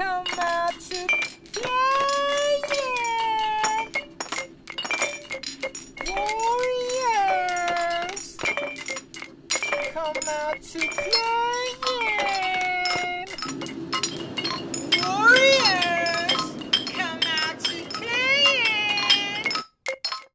come out to play. Warriors, come out to play.